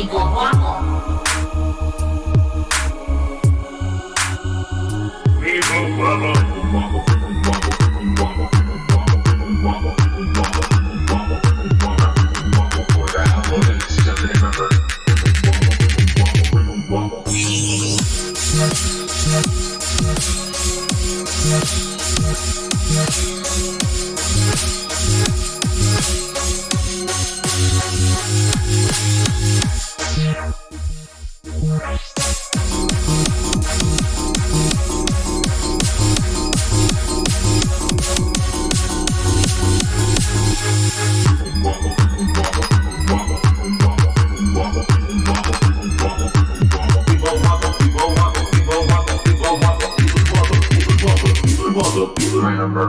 y como amo. We'll remember.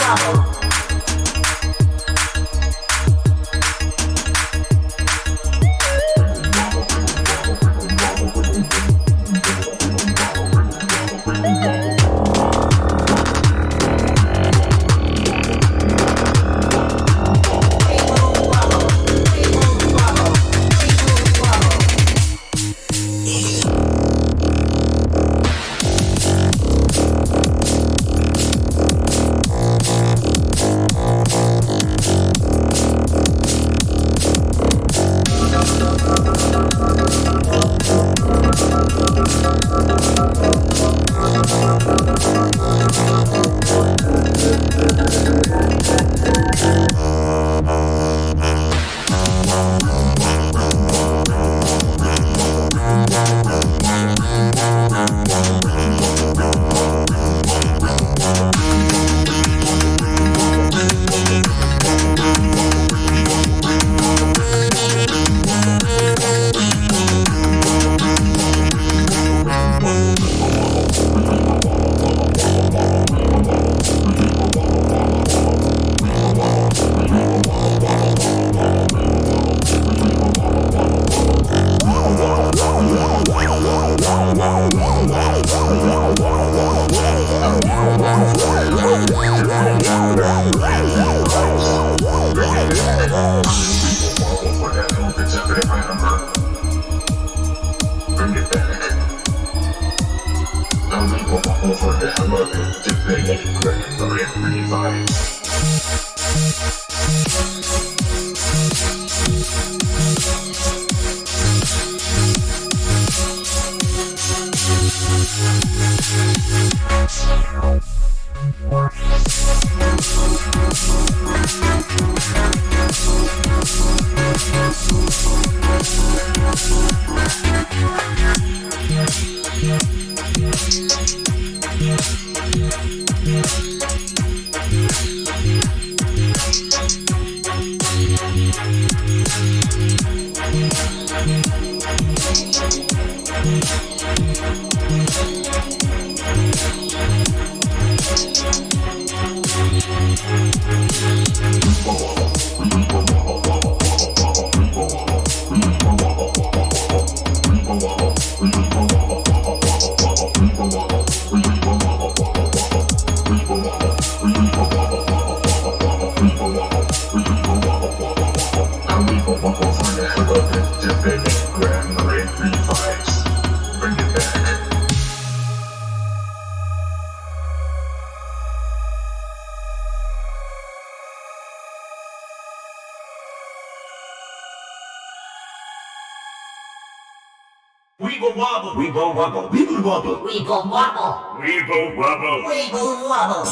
problem. It's a favorite number. We'll be right back. Weeble wobble, We go wobble, We go wobble, We go wobble. We go wobble. we go wobble.